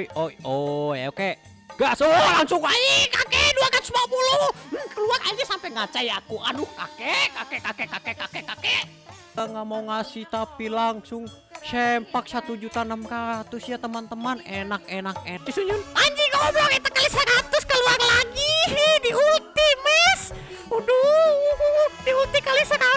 oi oi oi oke gas oh langsung aja kakek dua ratus lima puluh. Hmm, keluar aja sampai ngacai aku. Aduh kakek kakek kakek kakek kakek kakek. Nggak mau ngasih tapi langsung sempak satu juta enam ratus ya teman-teman. Enak enak enak. Sunyun anjing goblok itu kali seratus keluar lagi. Di ulti mes Waduh, di ulti kali seratus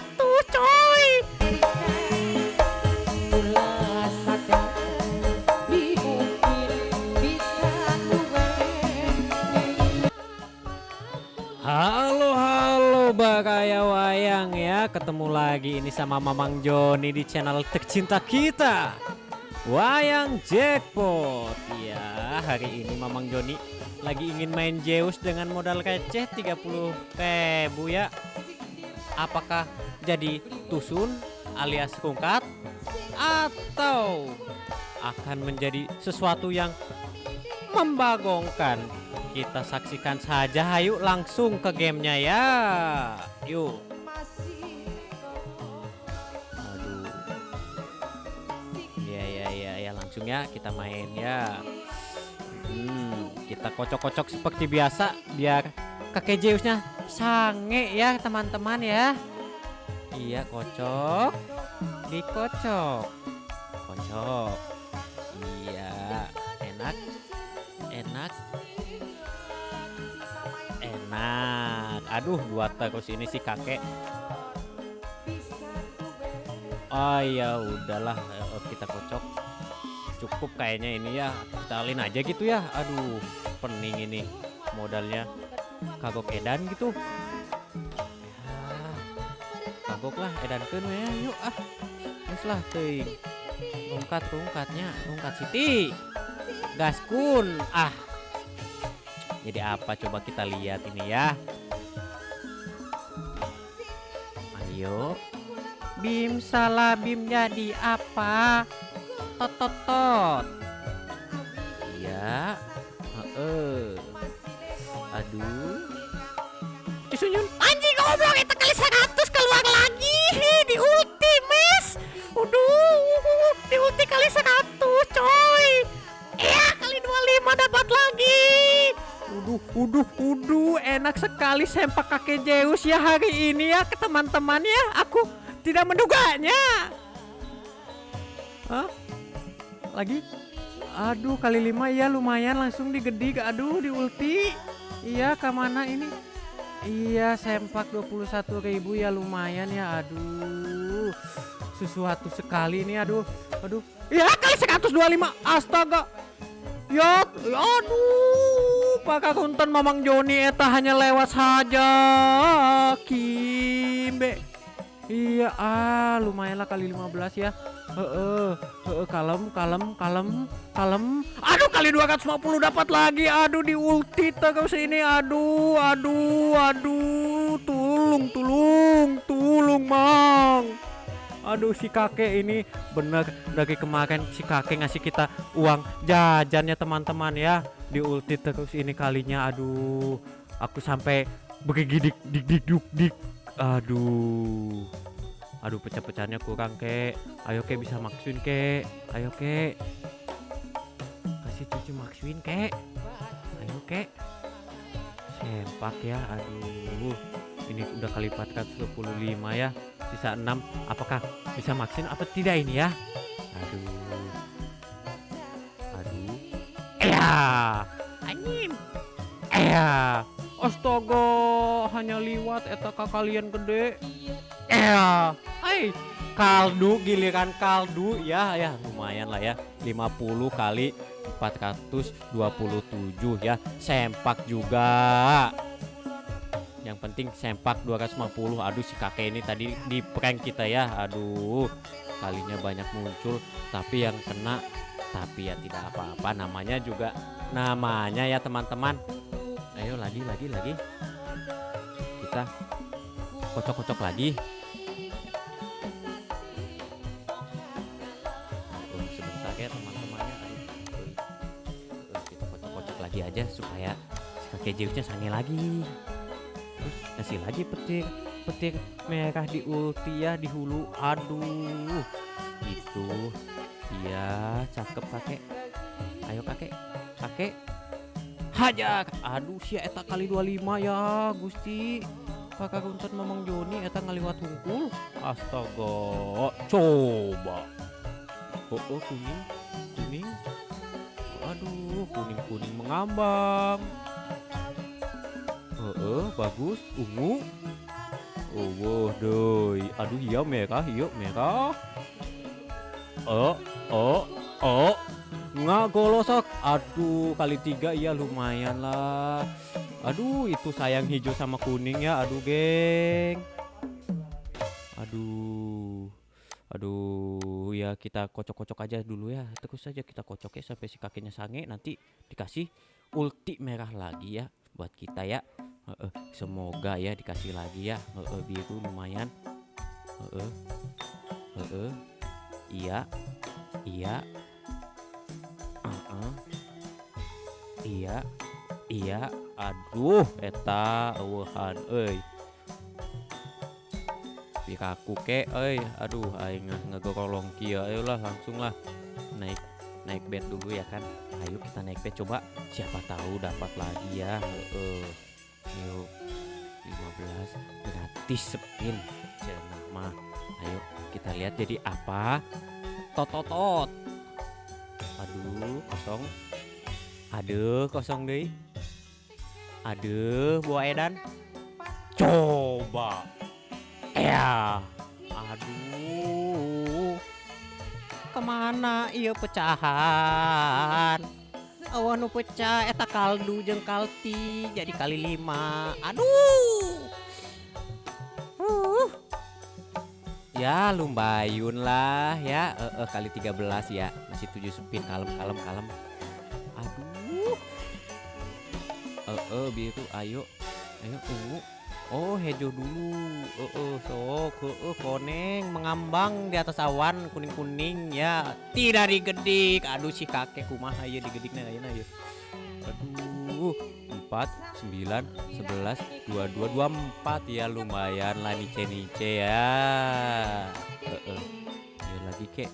Ketemu lagi ini sama Mamang Joni di channel tercinta kita. Wayang Jackpot. Ya hari ini Mamang Joni lagi ingin main Zeus dengan modal receh 30 ribu ya. Apakah jadi tusun alias kungkat? Atau akan menjadi sesuatu yang membagongkan? Kita saksikan saja ayo langsung ke gamenya ya. Yuk ya ya langsung ya kita main ya. Hmm, kita kocok-kocok seperti biasa biar kakek Zeusnya sange ya teman-teman ya. Iya kocok. Dikocok. Kocok. Iya enak. Enak. Enak. Aduh dua terus ini si kakek. Oh ya udahlah eh, kita kocok cukup kayaknya ini ya. Kita alin aja gitu ya. Aduh pening ini modalnya. Kagok edan gitu. Ya, kagok lah edan kan ya yuk ah. Terus lah ting rungkat rungkatnya. Rungkat siti. Gaskun ah. Jadi apa? Coba kita lihat ini ya. Ayo. Bim salah bim jadi apa tot tot tot iya. Heeh. Aduh. Disunyun anjing goblok. Itu kali 100 keluar lagi. Di ulti mes Waduh, di ulti kali 100 coy. Iya kali 25 dapat lagi. Uduh, uduh, uduh, enak sekali sempak kakek Zeus ya hari ini ya ke teman-teman ya. Aku tidak menduganya. Hah? Lagi? Aduh, kali lima ya lumayan langsung digedik. Aduh, di ulti. Iya, ke mana ini? Iya, sempak 21.000 ya lumayan ya. Aduh. Sesuatu sekali ini aduh. Aduh. Ya, kali 125. Astaga. Ya, aduh, Pak Kunten Mamang Joni eta hanya lewat saja. Kimbe. Iya, ah, lumayan lah kali 15 ya. Heeh, heeh, kalem, kalem, kalem, kalem. Aduh, kali 250 dapat lagi. Aduh, di ulti terus ini. Aduh, aduh, aduh. Tulung, tulung, tulung, Mang. Aduh si kakek ini bener dari kemarin si kakek ngasih kita uang jajannya teman-teman ya di ulti terus ini kalinya aduh aku sampai begidik dik dik duk dik aduh. Aduh pecah-pecahnya kurang kek. Ayo kek bisa maksuin kek. Ayo kek. Kasih cucu maksuin kek. Ayo kek. Sempak ya aduh. Ini udah kali 425 ya sisa 6 apakah bisa maksin apa tidak ini ya? Aduh. Aduh. Ya anjing. Ya astaga hanya liwat eta kalian gede. Ya hai kaldu giliran kaldu ya ya lumayan lah ya. 50 kali 427 ya. Sempak juga. Yang penting sempak 250 aduh si kakek ini tadi di prank kita ya. Aduh kalinya banyak muncul. Tapi yang kena tapi ya tidak apa-apa. Namanya juga namanya ya teman-teman ayo lagi lagi lagi. Kita kocok-kocok lagi. Aduh, sebentar ya teman-temannya. Kita kocok-kocok lagi aja supaya kakek Zeusnya sange lagi. Terus kasih lagi petir petir merah di ulti ya di hulu. Aduh itu iya cakep kakek. Ayo kakek. Kakek haja aduh si eta kali 25 ya Gusti. Kakak runtut memang Joni eta ngaliwat hungkul. Astaga coba. Oh, oh kuning kuning. Aduh kuning kuning mengambang. Oh, oh bagus ungu. Oh wow aduh iya merah iya merah. Oh oh oh nggak golosok. Aduh kali tiga ya lumayan lah. Aduh itu sayang hijau sama kuning ya. Aduh geng. Aduh. Aduh ya kita kocok-kocok aja dulu ya. Terus saja kita kocok ya sampai si kakinya sange. Nanti dikasih ulti merah lagi ya buat kita ya. Semoga ya dikasih lagi ya. Uh, uh, biru lumayan. Uh, uh. iya. Iya iya. Iya. Aduh eta eueuhan euy. Pikaku ke euy. Aduh aing ngegorolong kieu ayolah langsung lah naik naik bed dulu ya kan. Ayo kita naik bed coba. Siapa tahu dapat lagi ya. Heeh. Yuk 15 gratis spin. Cenah mah. Ayo kita lihat jadi apa. Tototot. Aduh kosong aduh kosong deh. Aduh buah edan. Coba. Ya. Aduh. Ke mana iya pecahan? Awan pecah eta kaldu jeng kalti jadi kali lima. Aduh. Uh. ya lumbayun lah ya. Uh, uh, kali 13 ya. Masih 7 spin kalem kalem kalem eh biru ayo. Ayo ungu. Oh hejo dulu. Eh uh, sok. Uh, koneng mengambang di atas awan kuning kuning ya. Tidak digedik. Aduh si kakek kumaha ya digediknya ayeuna ya aduh empat sembilan sebelas dua dua dua empat. Ya lumayan lah nice nice ya. Uh, uh. Ayo lagi kek.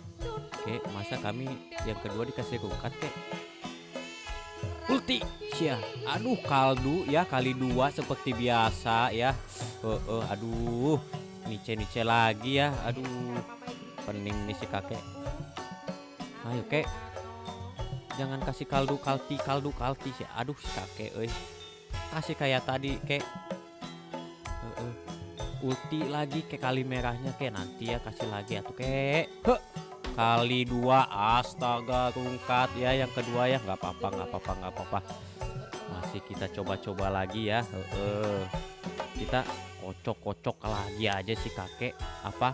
Kek masa kami yang kedua dikasih rungkat kek ulti. Sia. Aduh kaldu ya kali dua seperti biasa ya. Uh, uh, aduh. Nice nice lagi ya. Aduh pening nih si kakek. Ayo kek. Jangan kasih kaldu kalti kaldu kalti sih aduh si kakek euy. Kasih kayak tadi kek. Uh, uh. ulti lagi ke kali merahnya kek. Nanti ya kasih lagi atuh kek. Huh kali dua astaga rungkat ya yang kedua ya nggak apa-apa nggak apa-apa nggak apa-apa. Masih kita coba-coba lagi ya. Uh, kita kocok-kocok lagi aja si kakek. Apa?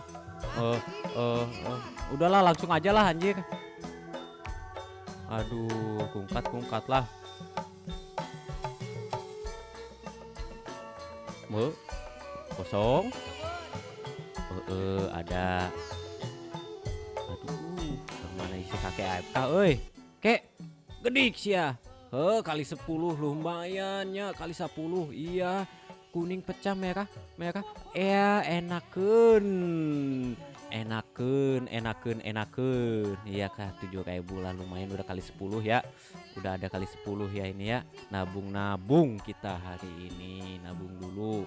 Uh, uh, uh, udahlah langsung aja lah anjir. Aduh kungkat kungkat lah. Mau kosong. Uh, uh, ada si kakek AFK oi. Kek gedik sih ya He, kali 10 lumayan ya kali 10 iya. Kuning pecah merah merah. Ya enaken. Enaken enaken enaken. Iya kah tujuh kayak bulan lumayan udah kali 10 ya. Udah ada kali 10 ya ini ya. Nabung-nabung kita hari ini nabung dulu.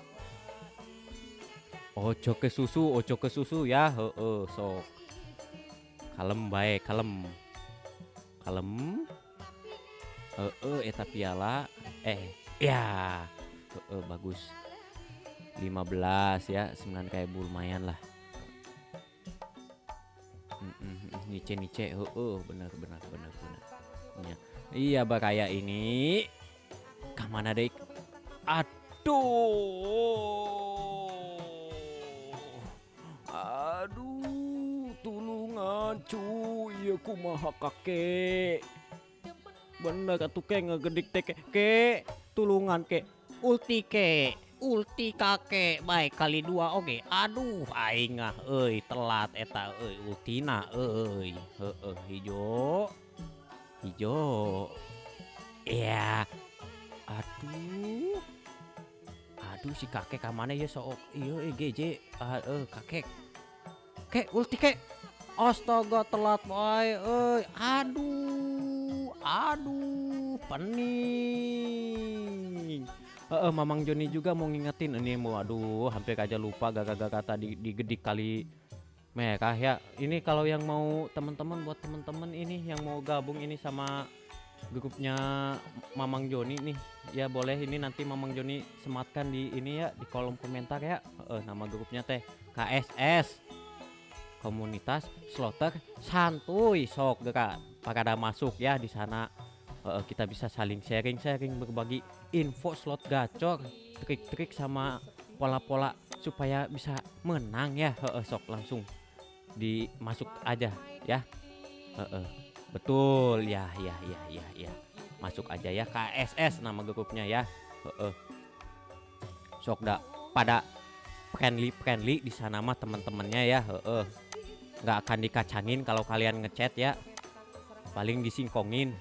Ojo ke susu ojo ke susu ya. Heeh sok kalem baik kalem. Kalem. Eh uh, eta piala. Eh ya. Uh, uh, bagus 15 ya. 9 kayak lumayan lah. Nice nice uh, uh, benar benar benar benar ya. iya. Bakaya ini. Ke mana dek? Aduh cu iya kumaha kakek. Bener atuh ke ngegedik teh ke tulungan ke ulti ke ulti kakek. Baik kali dua oke. Okay. aduh aing ah telat eta euy. Ultina euy. Heeh hijau. Hijau. Ya. Aduh. Aduh si kakek kamane ya sok iya GJ uh, uh, kakek. Kek ulti kek Astaga telat boy, eh aduh, aduh, pening. Uh, Mamang Joni juga mau ngingetin ini mau aduh hampir aja lupa gaga-gaga tadi digedik kali merah ya. Ini kalau yang mau teman-teman buat teman-teman ini yang mau gabung ini sama grupnya Mamang Joni nih ya boleh ini nanti Mamang Joni sematkan di ini ya di kolom komentar ya. Uh, nama grupnya teh KSS komunitas slotter santuy sok gak pada masuk ya di sana. Uh, kita bisa saling sharing-sharing berbagi info slot gacor trik-trik sama pola-pola supaya bisa menang ya. Uh, sok langsung dimasuk aja ya. Uh, uh. betul. Ya ya ya ya ya. Masuk aja ya KSS nama grupnya ya. Uh, uh. sok dak pada friendly friendly di sana mah teman-temannya ya. Uh, uh. Nggak akan dikacangin kalau kalian ngechat ya. Paling disingkongin.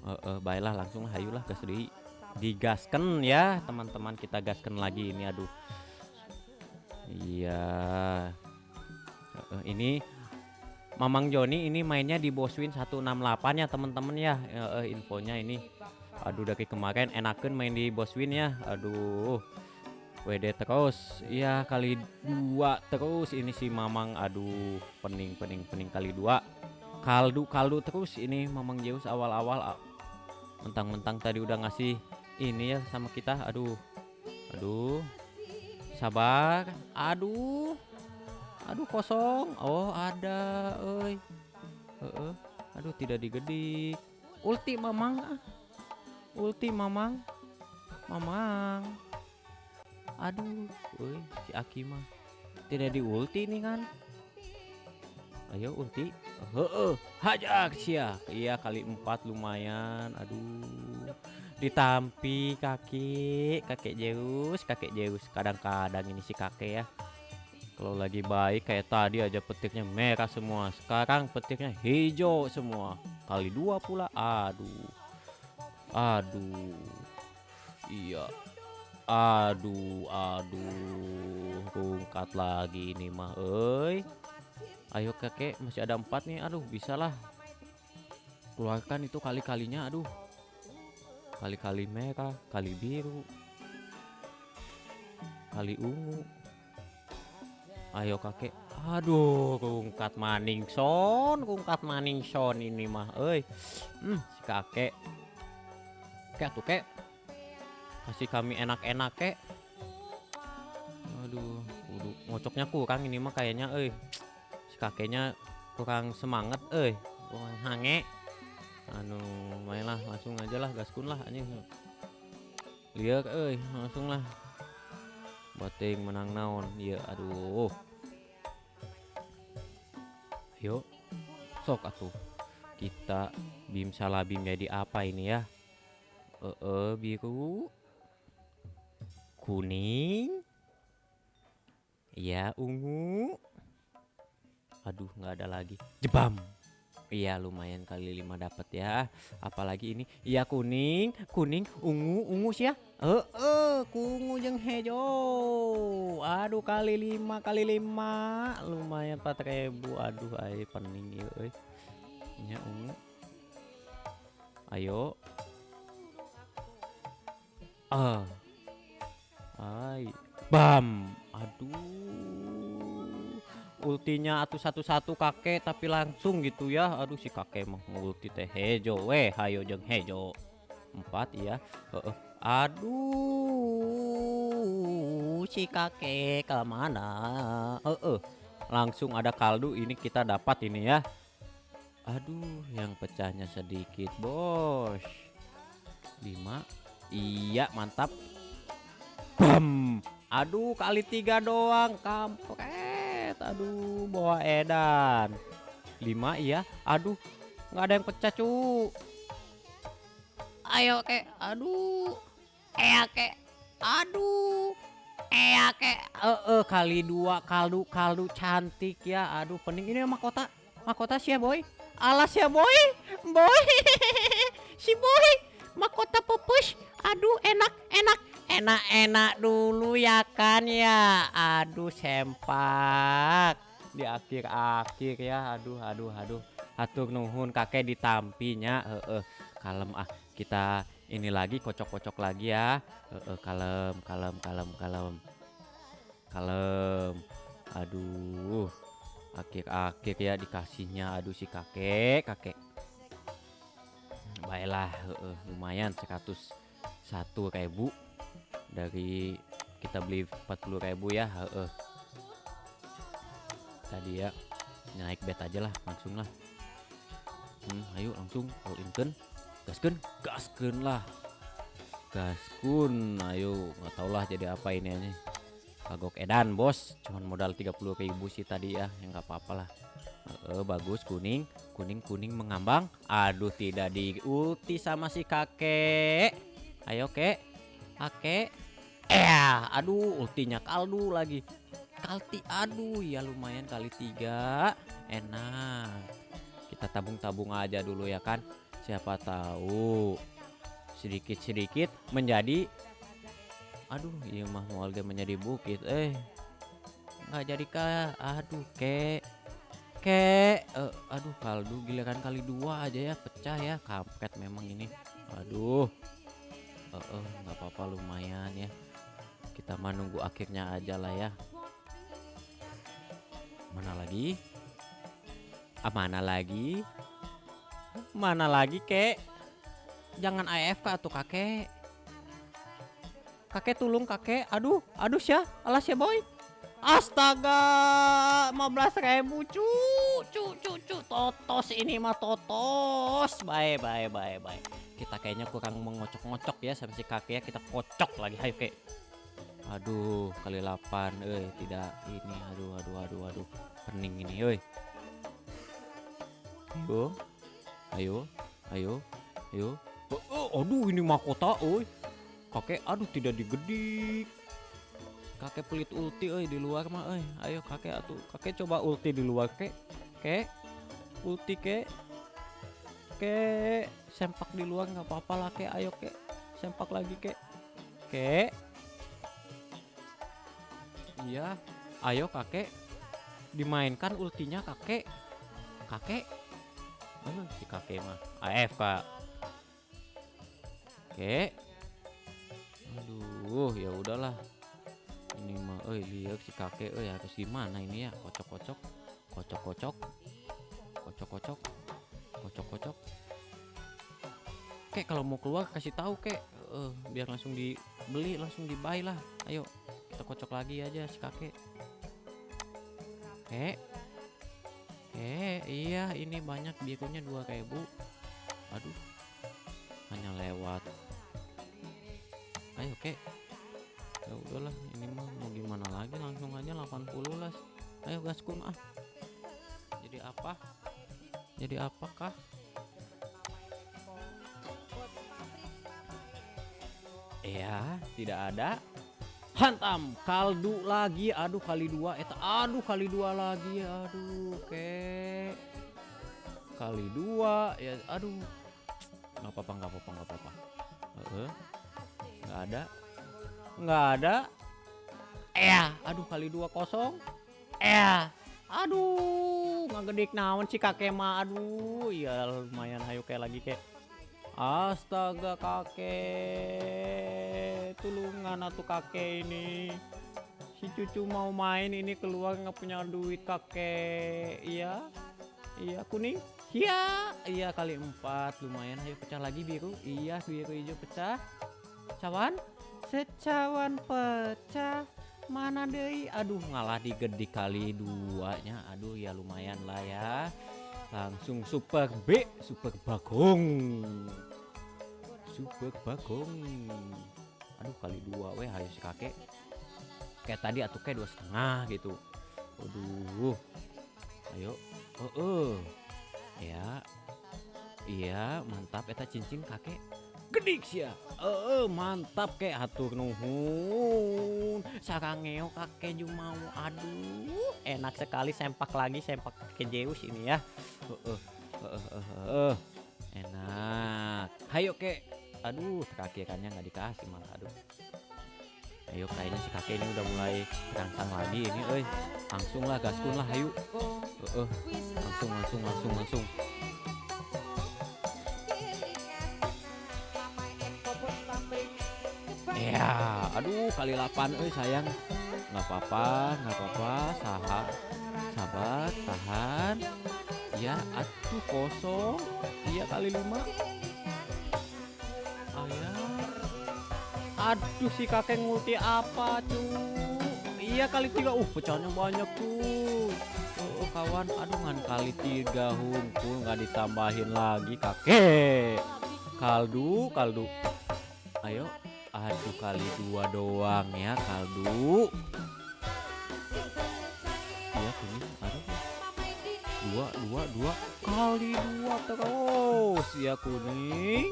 Uh, uh, baiklah langsung hayulah gas di digasken ya teman-teman kita gasken lagi ini aduh. Iya. Uh, ini Mamang Joni ini mainnya di Boswin 168 ya teman-teman ya. Uh, infonya ini. Aduh dari kemarin enakan main di Boswin ya. Aduh WD terus. Ya kali dua terus. Ini si Mamang aduh pening pening pening kali dua. Kaldu kaldu terus ini Mamang Zeus awal-awal. Mentang-mentang tadi udah ngasih ini ya sama kita. Aduh aduh sabar. Aduh aduh kosong. Oh ada oi uh, uh. aduh tidak digedik. Ulti mamang ah. ulti mamang mamang aduh oi si Akima tidak di ulti nih kan ayo ulti heeh hajar sia iya kali empat lumayan aduh ditampi kaki kakek Zeus kakek Zeus kadang-kadang ini si kakek ya kalau lagi baik kayak tadi aja petirnya merah semua. Sekarang petirnya hijau semua. Kali dua pula. Aduh. Aduh. Iya. Aduh, aduh. Rungkat lagi ini mah, oi. Ayo kakek, masih ada empat nih. Aduh, bisalah. Keluarkan itu kali-kalinya, aduh. Kali-kali merah, kali biru. Kali ungu ayo kakek aduh rungkat maning son rungkat maning son ini mah eh hmm, si kakek kek tuh kek kasih kami enak-enak kek. Aduh udah ngocoknya kurang ini mah kayaknya eh si kakeknya kurang semangat eh kurang hange. Anu mainlah langsung aja lah gaskun lah anjing. Lihat eh langsung lah. Bating menang naon ya aduh. Yuk sok atuh. Kita bim salabim jadi apa ini ya? Eh -e, biru kuning ya ungu aduh nggak ada lagi jebam Iya lumayan kali lima dapat ya. Apalagi ini iya kuning, kuning, ungu, ungu sih ya. Eh, eh, kungu jeng hijau. Aduh kali lima kali lima lumayan empat ribu. Aduh ayo pening ya, ungu. Ayo. Ah. Ay. Bam. Aduh. Ultinya atau satu-satu kakek tapi langsung gitu ya. Aduh si kakek mau ulti teh hejo. Weh hayo jeng hejo. Empat ya uh, uh. aduh si kakek ke mana? Uh. langsung ada kaldu ini kita dapat ini ya. Aduh yang pecahnya sedikit bos. Lima. Iya mantap bam. Aduh kali tiga doang. Kampret. Aduh bawa edan. Lima iya. Aduh nggak ada yang pecah cu. Ayo kek aduh. Eh kek aduh. Eh kek eh -e, kali dua. Kaldu kaldu cantik ya. Aduh pening. Ini mahkota mahkota sih ya boy? Alas ya boy? Boy. Si boy. Mahkota pupus. Aduh enak enak enak-enak dulu ya kan ya. Aduh sempak. Di akhir-akhir ya. Aduh aduh aduh. Atur nuhun kakek ditampinya. Heeh. Kalem ah kita ini lagi kocok-kocok lagi ya. Uh, uh, kalem kalem kalem kalem. Kalem. Aduh. Akhir-akhir ya dikasihnya. Aduh si kakek kakek. Baiklah uh, uh, lumayan 101 ribu dari kita beli 40 ribu ya. Uh, tadi ya naik bet aja lah langsung lah. Hmm, ayo langsung all in kan gasken gasken lah. Gaskun ayo. Nggak tau lah jadi apa ini aja. Kagok edan bos. Cuman modal 30.000 sih tadi ya yang nggak apa-apa lah. Uh, bagus. Kuning kuning kuning mengambang. Aduh tidak diulti sama si kakek. Ayo kek kakek eh aduh ultinya kaldu lagi. Kalti aduh ya lumayan kali tiga. Enak. Kita tabung-tabung aja dulu ya kan. Siapa tahu sedikit-sedikit menjadi aduh iya mah warga menjadi bukit eh. Nggak jadi kah aduh kek. Kek uh, aduh kaldu giliran kali dua aja ya pecah ya kampret memang ini. Aduh uh, uh, nggak apa-apa lumayan ya. Kita menunggu akhirnya aja lah ya. Mana lagi? Ah, mana lagi? Mana lagi kek? Jangan AFK tuh kakek. Kakek tulung kakek. Aduh aduh ya alas ya boy astaga 15 ribu cu cu cu cu. Totos ini mah totos. Bye bye bye bye. Kita kayaknya kurang mengocok-ngocok ya sama si kakek ya. Kita kocok lagi ayo kek. Aduh kali 8 eh tidak ini aduh aduh aduh aduh. Pening ini oi ayo ayo ayo ayo. Oh, oh, aduh ini mahkota oi kakek aduh tidak digedik kakek pelit ulti oi di luar mah oi ayo kakek atuh kakek coba ulti di luar kek kek ulti kek kek sempak di luar nggak apa-apa lah kek ayo kek sempak lagi kek kek Iya, ayo kakek dimainkan ultinya kakek. Kakek. Mana si kakek mah? AF kak. Oke. Aduh, ya udahlah. Eh lihat si kakek, eh harus gimana ini ya? Kocok-kocok, kocok-kocok, kocok-kocok, kocok-kocok. Kek kalau mau keluar kasih tahu kek, uh, biar langsung dibeli, langsung dibuy lah. Ayo kita kocok lagi aja si kakek kek eh iya ini banyak birunya 2000 aduh hanya lewat ayo kek ayo gaskun ah jadi apa? Jadi apakah Iya, tidak ada. Hantam kaldu lagi. Aduh kali dua eta. Aduh kali dua lagi. Aduh kek kali dua ya aduh. Nggak apa-apa nggak apa-apa nggak apa-apa. Nggak ada. Nggak ada. Eh aduh kali dua kosong eh aduh nggak naon sih kakek mah. Aduh ya lumayan hayu kayak lagi kayak. Astaga kakek. Tulungan atuh kakek ini. Si cucu mau main ini keluar nggak punya duit kakek. Iya Iya kuning. Iya Iya kali empat. Lumayan ayo pecah lagi biru. Iya biru hijau pecah. Cawan? Secawan pecah Mana deh Aduh ngalah digede kali duanya. Aduh ya lumayan lah ya. Langsung super B super bagong. Super bagong. Aduh kali dua weh si kakek. Kayak tadi atau kayak dua setengah gitu. Aduh ayo. Oh, oh. ya. Iya mantap. Eta cincin kakek gedik ya eh mantap kayak hatur nuhun. Sarangeo kakek mau. Aduh enak sekali sempak lagi sempak ke Zeus ini ya. Uh, enak. Hayo kek. Aduh kaki kannya nggak dikasih malah aduh. Ayo kayaknya si kakek ini udah mulai terangsang lagi ini eh langsung lah gaskun lah ayo uh. langsung langsung langsung langsung Ya, aduh kali 8 eh sayang. nggak apa-apa, nggak apa-apa, saha, sabar, tahan. Ya, atuh kosong. Iya kali 5. Ayah. Aduh si kakek ngulti apa tuh? Iya kali tiga. Uh, pecahnya banyak tuh. Oh, kawan, aduh ngan kali tiga hunkul nggak ditambahin lagi kakek. Kaldu, kaldu. Ayo, aduh kali dua doang ya kaldu. Iya kuning, aduh. Dua, dua, dua kali dua terus ya kuning.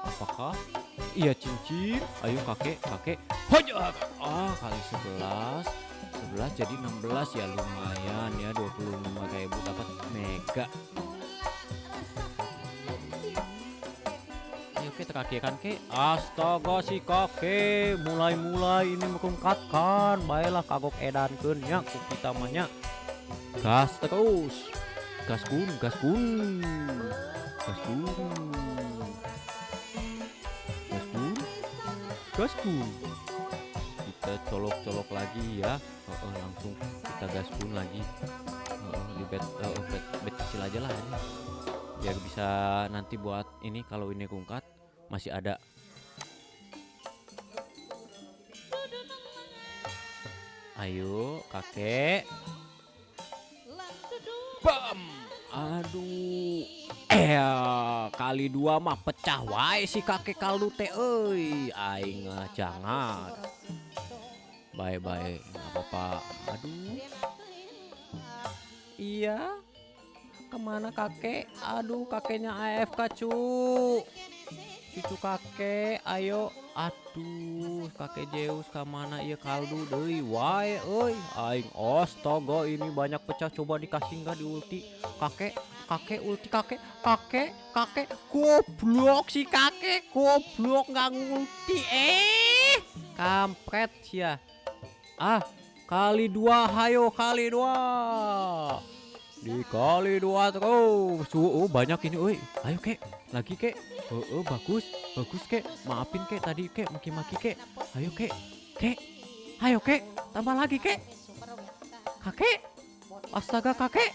Apakah? Iya cincin. Ayo kakek, kakek. Hoja. Ah kali sebelas. 11 jadi 16 ya lumayan ya 25 ribu dapat mega kita kan ke astaga si kakek mulai-mulai ini mengungkatkan baiklah kagok edan ya kita mahnya gas terus. Gas kun gas kun gas kun gas kun gas kun kita colok-colok lagi ya. Oh, oh, langsung kita gaspun lagi. Oh, di bed, oh, bed, bed kecil aja lah ini. Biar bisa nanti buat ini kalau ini kungkat masih ada ayo kakek bam aduh eh kali dua mah pecah wae si kakek kaldu teh euy aing jangan Bye-bye, nggak apa-apa. Aduh. Iya. Ke mana kakek? Aduh, kakeknya AFK cu. Cucu kakek, ayo. Aduh, kakek Zeus ke mana? Iya kaldu deui wae euy. Aing astaga ini banyak pecah coba dikasih nggak di ulti. Kakek, kakek ulti kakek, kakek, kakek. Goblok si kakek, goblok nggak ngulti. Eh, kampret ya ah kali dua hayo kali dua dikali dua terus. Oh, banyak ini oi. Ayo kek. Lagi kek. Oh, oh bagus. Bagus kek. Maafin kek tadi kek. Maki-maki kek. Ayo kek. Kek. Ayo kek. Tambah lagi kek. Kakek. Astaga kakek.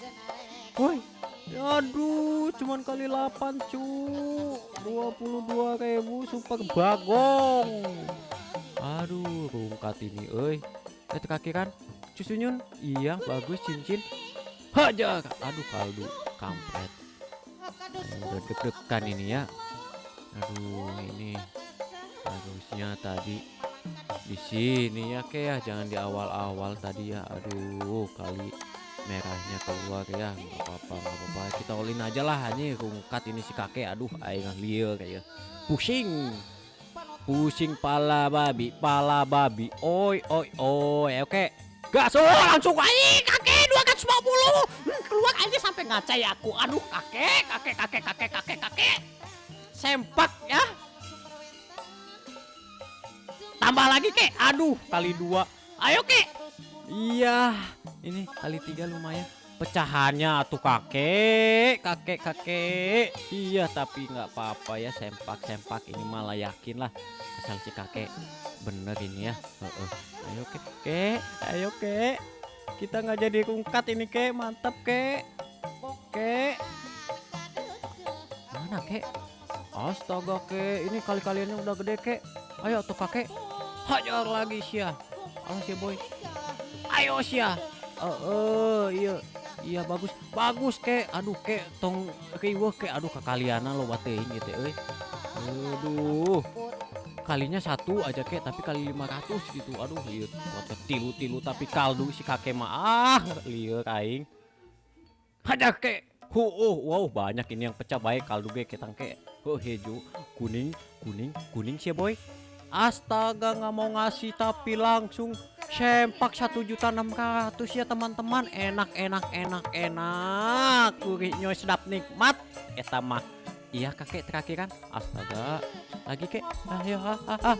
Woi. Aduh cuman kali 8 cu. 22 ribu super bagong. Aduh rungkat ini oi. Itu kaki kan? Cusunyun iya bagus cincin hajar aduh kaldu kampret. Udah deg-degan ini ya. Aduh ini harusnya tadi di sini ya kayak ya. Jangan di awal-awal tadi ya. Aduh kali merahnya keluar ya. Nggak apa-apa nggak apa-apa. Kita olin aja lah hanya rungkat ini si kakek. Aduh aing liar kayak pusing. Pusing pala babi, pala babi. Oi, oi, oi. Oke. Gas oh, langsung aja kakek 250. Hmm, keluar aja sampai ngacai aku. Aduh, kakek, kakek, kakek, kakek, kakek, kakek. Sempak ya. Tambah lagi, Kek. Aduh, kali dua. Ayo, Kek. Iya, ini kali tiga lumayan pecahannya tuh kakek kakek kakek iya tapi nggak apa-apa ya sempak sempak ini malah yakin lah asal si kakek bener ini ya. Uh, uh. ayo kek. Kek ayo kek. Kita nggak jadi kungkat ini kek. Mantap kek. Kek. Mana kek? Astaga kek. Ini kali kaliannya udah gede kek. Ayo tuh kakek. Hajar lagi sih ya alas ya boy. Ayo sih ya uh, uh, iya. Iya bagus. Bagus kek. Aduh kek. Tong riweuh kek. Aduh kakaliana lo batein gitu euy aduh kalinya satu aja kek. Tapi kali 500 gitu. Aduh iya buat tilu-tilu tapi kaldu si kakek mah. Ah liur aing. Aja kek. Hu, oh, wow banyak ini yang pecah. Baik kaldu ge ketang kek. Oh hijau, kuning, kuning, kuning sih boy. Astaga nggak mau ngasih tapi langsung sempak satu juta enam ratus ya teman-teman. Enak enak enak enak. Gurihnya sedap nikmat. Eta mah Iya kakek terakhir kan Astaga. Lagi kek. Ayo ah, ah, ah.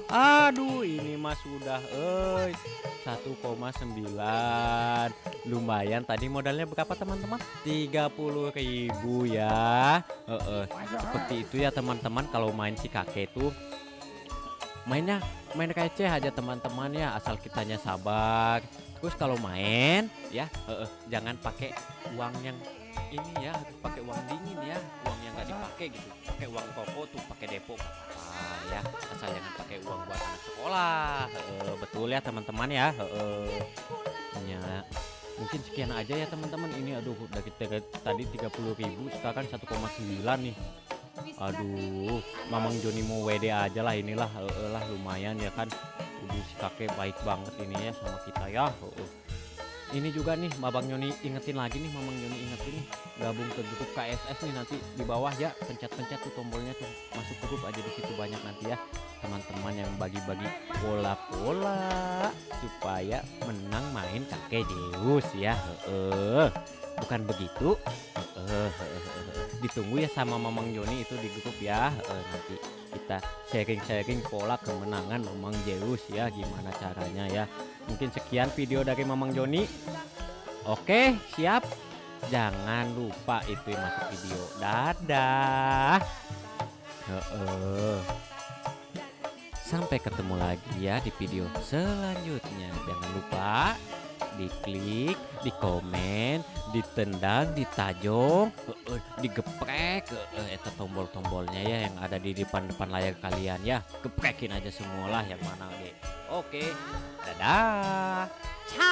Aduh ini mah sudah eh 1,9 Lumayan tadi modalnya berapa teman-teman? 30.000 ya. Eh, eh. Seperti itu ya teman-teman Kalau main si kakek tuh. Mainnya main receh aja teman-teman ya Asal kitanya sabar. Terus kalau main ya eh, eh, Jangan pakai uang yang ini ya pakai uang dingin ya uang yang nggak dipakai gitu. Pakai uang toko tuh pakai depo apa-apa ya. Asal jangan pakai uang buat anak sekolah. Heeh, betul ya teman-teman ya. Heeh. ya mungkin sekian aja ya teman-teman. Ini aduh dari tiga- tadi 30.000 sekarang 1,9 nih. Aduh mamang Joni mau WD aja lah inilah. Heeh lah lumayan ya kan. Udah si kakek baik banget ini ya sama kita ya. Heeh. Ini juga nih Babang Yoni ingetin lagi nih Mamang Yoni ingetin nih. Gabung ke grup KSS nih nanti di bawah ya. Pencet-pencet tuh tombolnya tuh. Masuk grup aja di situ banyak nanti ya. Teman-teman yang bagi-bagi pola-pola supaya menang main kakek Deus ya. Heeh. bukan begitu? Heeh. ditunggu ya sama Mamang Yoni itu di grup ya. Nanti kita sharing-sharing pola kemenangan Mamang Zeus ya gimana caranya ya. Mungkin sekian video dari Mamang Joni. Oke siap? Jangan lupa itu masuk video. Dadah. Sampai ketemu lagi ya di video selanjutnya. Jangan lupa diklik di komen ditendang ditajong digeprek eta tombol-tombolnya ya yang ada di depan-depan layar kalian ya. Geprekin aja semualah yang mana oke dadah